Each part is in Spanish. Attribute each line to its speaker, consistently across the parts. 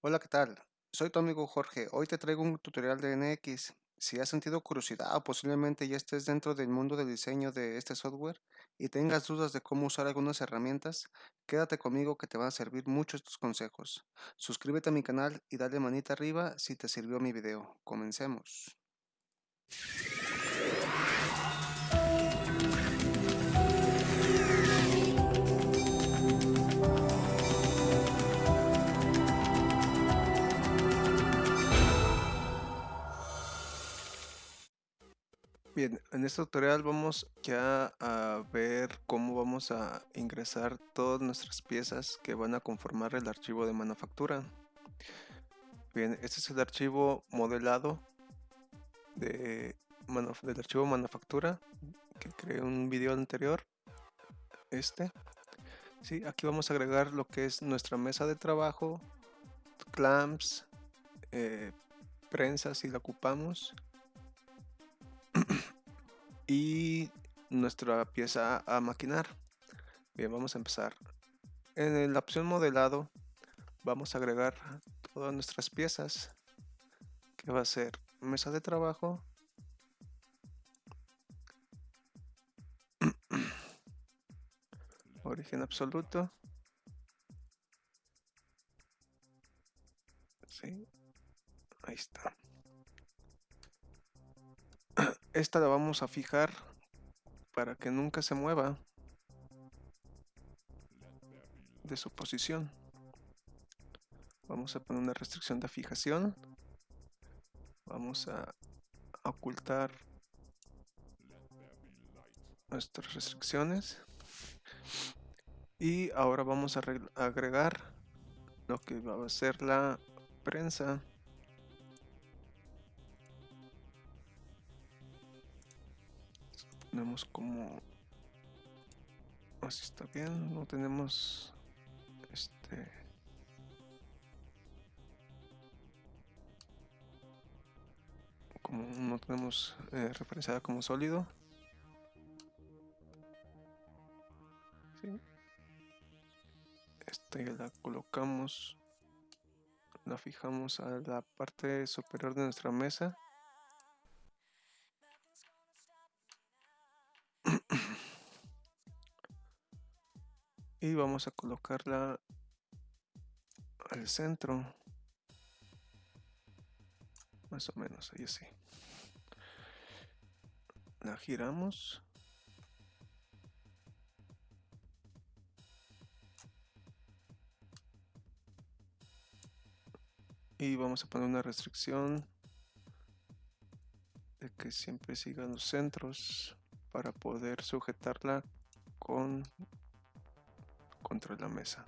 Speaker 1: Hola, ¿qué tal? Soy tu amigo Jorge. Hoy te traigo un tutorial de NX. Si has sentido curiosidad o posiblemente ya estés dentro del mundo del diseño de este software y tengas dudas de cómo usar algunas herramientas, quédate conmigo que te van a servir mucho estos consejos. Suscríbete a mi canal y dale manita arriba si te sirvió mi video. Comencemos. Bien, en este tutorial vamos ya a ver cómo vamos a ingresar todas nuestras piezas que van a conformar el archivo de manufactura. Bien, este es el archivo modelado de, del archivo manufactura que creé un video anterior. Este. Sí, aquí vamos a agregar lo que es nuestra mesa de trabajo, clamps, eh, prensa si la ocupamos y nuestra pieza a maquinar. Bien, vamos a empezar. En la opción modelado vamos a agregar todas nuestras piezas que va a ser mesa de trabajo origen absoluto sí ahí está esta la vamos a fijar para que nunca se mueva de su posición. Vamos a poner una restricción de fijación. Vamos a ocultar nuestras restricciones. Y ahora vamos a agregar lo que va a ser la prensa. Tenemos como así está bien no tenemos este como no tenemos eh, referenciada como sólido ¿Sí? esta ya la colocamos la fijamos a la parte superior de nuestra mesa y vamos a colocarla al centro. Más o menos ahí así. La giramos. Y vamos a poner una restricción de que siempre sigan los centros para poder sujetarla con contra la mesa.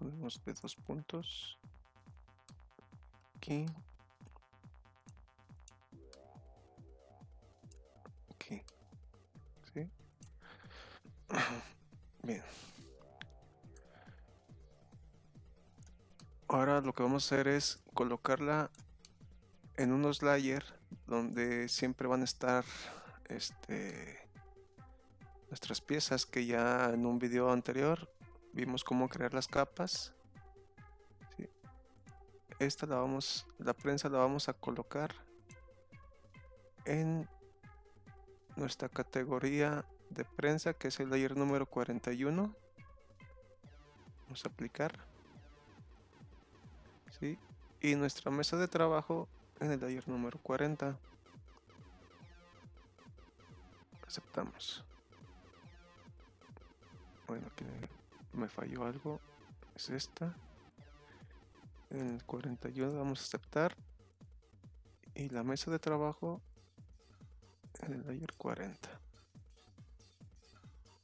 Speaker 1: De dos puntos. Aquí. Aquí. ¿Sí? Bien. Ahora lo que vamos a hacer es colocarla en unos layers donde siempre van a estar este nuestras piezas que ya en un video anterior vimos cómo crear las capas. Esta la vamos la prensa la vamos a colocar en nuestra categoría de prensa que es el layer número 41 vamos a aplicar. ¿sí? y nuestra mesa de trabajo en el layer número 40 aceptamos bueno que me falló algo es esta en el 41 vamos a aceptar y la mesa de trabajo en el layer 40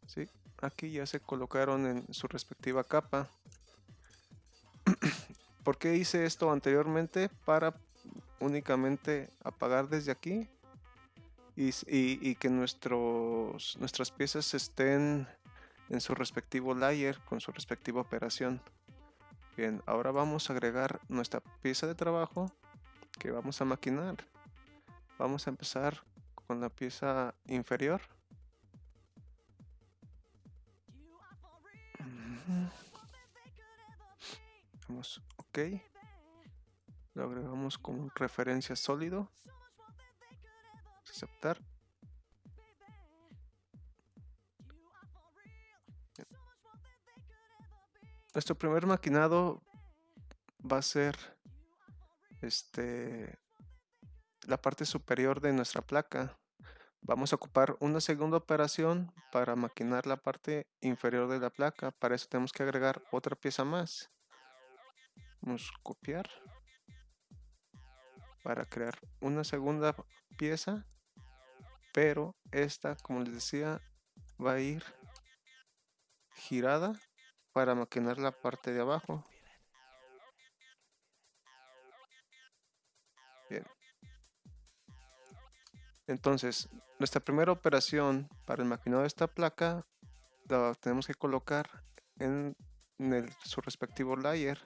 Speaker 1: ¿Sí? aquí ya se colocaron en su respectiva capa ¿por qué hice esto anteriormente? para únicamente apagar desde aquí y, y que nuestros, nuestras piezas estén en su respectivo layer con su respectiva operación. Bien, ahora vamos a agregar nuestra pieza de trabajo que vamos a maquinar. Vamos a empezar con la pieza inferior. Damos OK. Lo agregamos como referencia sólido. Aceptar. Nuestro primer maquinado va a ser este la parte superior de nuestra placa. Vamos a ocupar una segunda operación para maquinar la parte inferior de la placa. Para eso tenemos que agregar otra pieza más. Vamos a copiar para crear una segunda pieza. Pero esta, como les decía, va a ir girada para maquinar la parte de abajo. Bien. Entonces, nuestra primera operación para el maquinado de esta placa la tenemos que colocar en, su respectivo layer,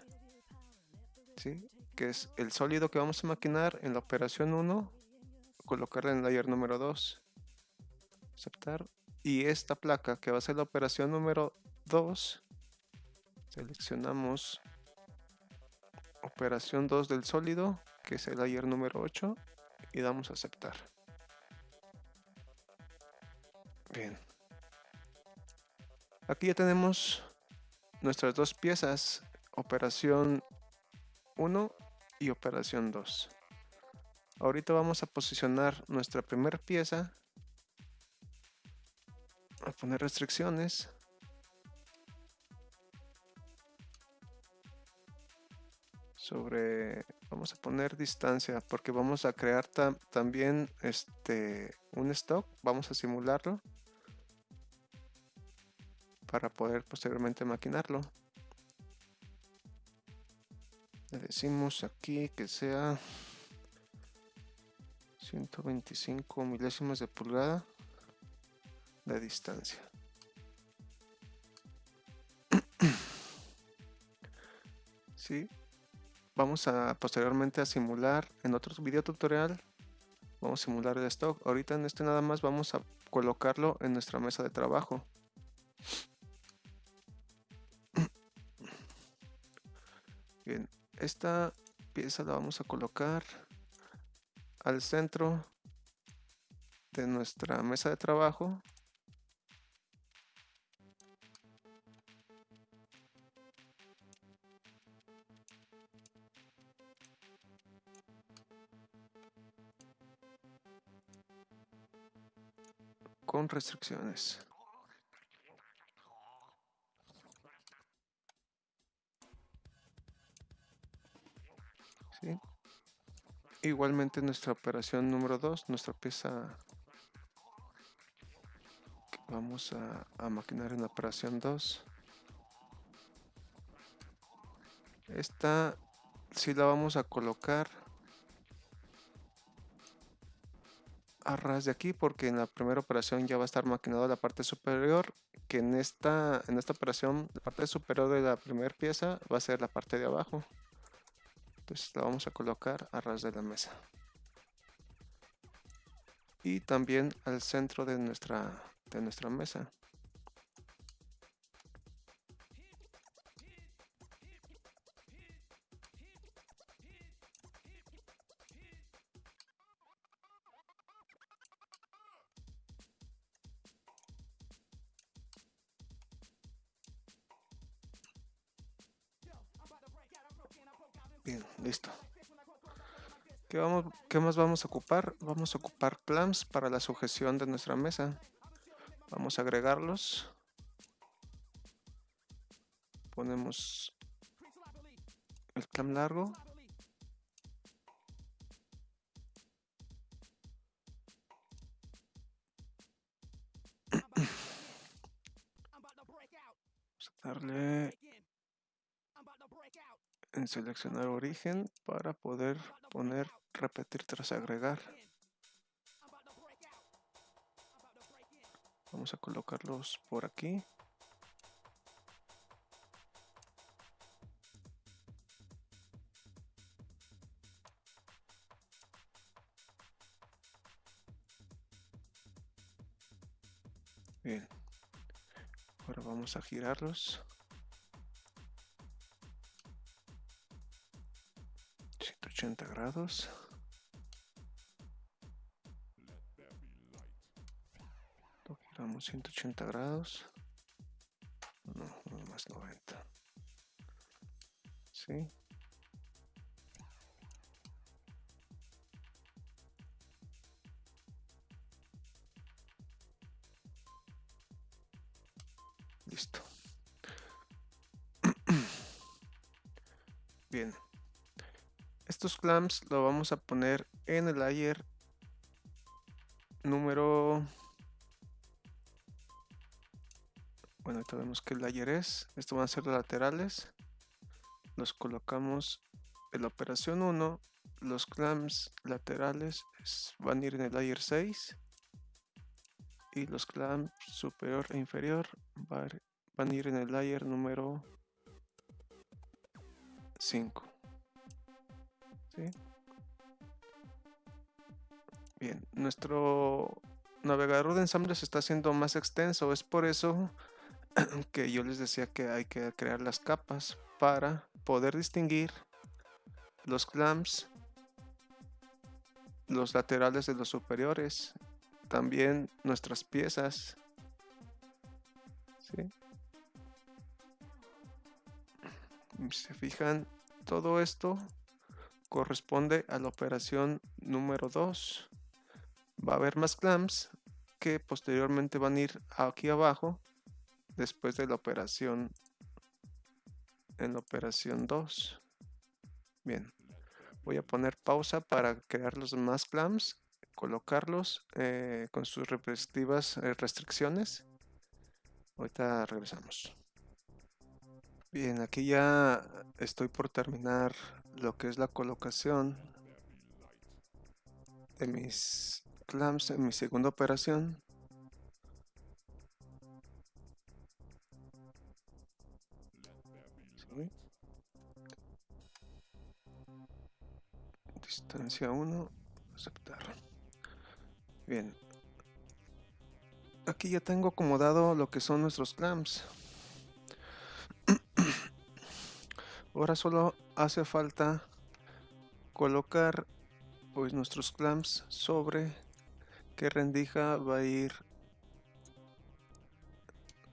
Speaker 1: ¿sí? que es el sólido que vamos a maquinar en la operación 1, colocarla en el layer número 2, aceptar, y esta placa que va a ser la operación número 2, seleccionamos operación 2 del sólido, que es el layer número 8, y damos a aceptar. Bien. Aquí ya tenemos nuestras dos piezas, operación 1 y operación 2. Ahorita vamos a posicionar nuestra primera pieza, a poner restricciones. Sobre vamos a poner distancia porque vamos a crear también este un stock vamos a simularlo para poder posteriormente maquinarlo. Le decimos aquí que sea 125 milésimas de pulgada de distancia. sí, vamos a posteriormente a simular en otro video tutorial. Vamos a simular el stock. Ahorita en este nada más vamos a colocarlo en nuestra mesa de trabajo. Bien, esta pieza la vamos a colocar al centro de nuestra mesa de trabajo. Con restricciones. Igualmente nuestra operación número 2, nuestra pieza que vamos a, maquinar en operación 2. Esta si la vamos a colocar a ras de aquí porque en la primera operación ya va a estar maquinado la parte superior que en esta en esta operación la parte superior de la primera pieza va a ser la parte de abajo entonces la vamos a colocar a ras de la mesa. Y también al centro de nuestra, de nuestra mesa. Bien, listo. ¿Qué, vamos, ¿Qué más vamos a ocupar? Vamos a ocupar clamps para la sujeción de nuestra mesa. Vamos a agregarlos. Ponemos el clamp largo. Vamos a darle en seleccionar origen para poder poner repetir tras agregar. Vamos a colocarlos por aquí. Bien. Ahora vamos a girarlos. 180 grados. Lo giramos 180 grados. No, más 90. ¿Sí? Listo. Bien. Estos clamps lo vamos a poner en el layer número... Bueno, ahorita vemos que layer es. Esto van a ser laterales. Los colocamos en la operación 1. Los clamps laterales van a ir en el layer 6 y los clamps superior e inferior van a ir en el layer número 5. Bien, nuestro navegador de ensamble se está haciendo más extenso, es por eso que yo les decía que hay que crear las capas para poder distinguir los clamps, los laterales de los superiores también nuestras piezas. Si se fijan, todo esto corresponde a la operación número 2. Va a haber más clamps que posteriormente van a ir aquí abajo después de la operación en la operación 2. Bien, voy a poner pausa para crear los más clamps colocarlos eh, con sus respectivas eh, restricciones. Ahorita regresamos. Bien, aquí ya estoy por terminar lo que es la colocación de mis clamps en mi segunda operación. Distancia 1, aceptar. Bien. Aquí ya tengo acomodado lo que son nuestros clamps. Ahora solo hace falta colocar pues nuestros clamps sobre qué rendija va a ir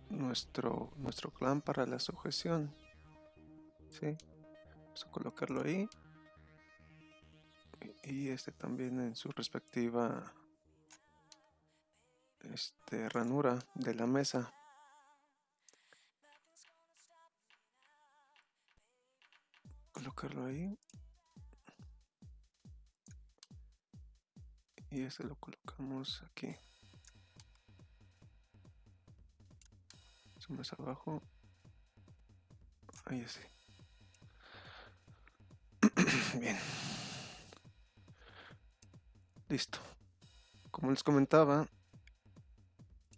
Speaker 1: nuestro nuestro clamp para la sujeción. ¿Sí? Vamos a colocarlo ahí. Y este también en su respectiva este, ranura de la mesa. Colocarlo ahí. Y este lo colocamos aquí. Más abajo. Ahí así. Bien. Listo. Como les comentaba,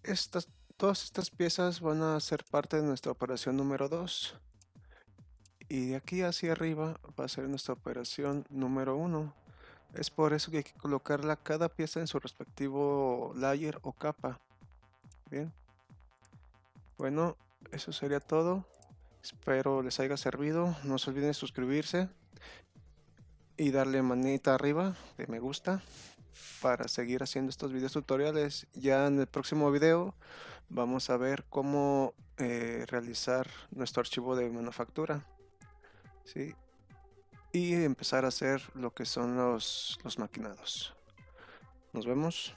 Speaker 1: estas, todas estas piezas van a ser parte de nuestra operación número 2. Y de aquí hacia arriba va a ser nuestra operación número 1. Es por eso que hay que colocarla cada pieza en su respectivo layer o capa. Bien. Bueno, eso sería todo. Espero les haya servido. No se olviden suscribirse y darle manita arriba de me gusta para seguir haciendo estos videos tutoriales. Ya en el próximo video vamos a ver cómo eh, realizar nuestro archivo de manufactura. ¿Sí? Y empezar a hacer lo que son los, los maquinados. Nos vemos.